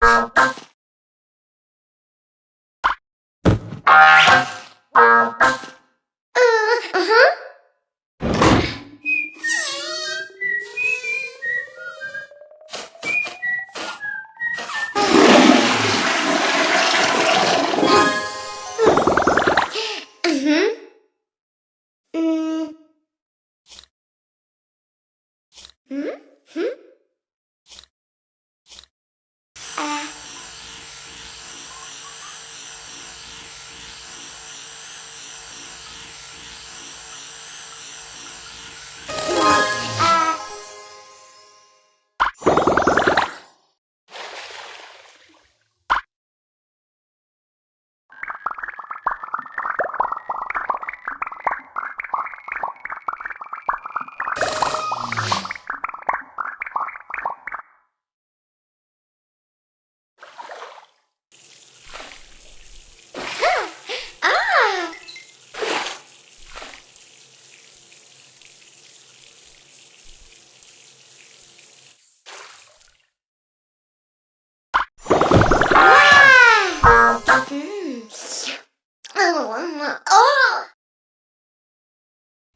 Bye.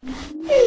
Hey!